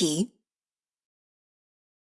key